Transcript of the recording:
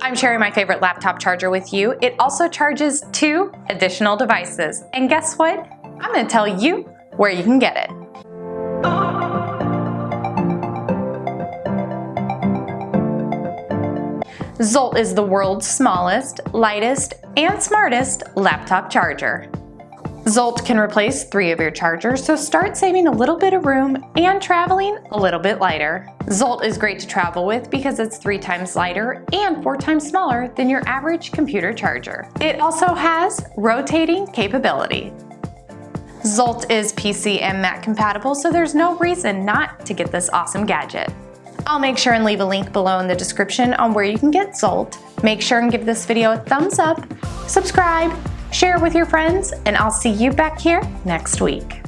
I'm sharing my favorite laptop charger with you. It also charges two additional devices. And guess what? I'm gonna tell you where you can get it. Zolt is the world's smallest, lightest, and smartest laptop charger. Zolt can replace three of your chargers, so start saving a little bit of room and traveling a little bit lighter. Zolt is great to travel with because it's three times lighter and four times smaller than your average computer charger. It also has rotating capability. Zolt is PC and Mac compatible, so there's no reason not to get this awesome gadget. I'll make sure and leave a link below in the description on where you can get Zolt. Make sure and give this video a thumbs up, subscribe, share with your friends, and I'll see you back here next week.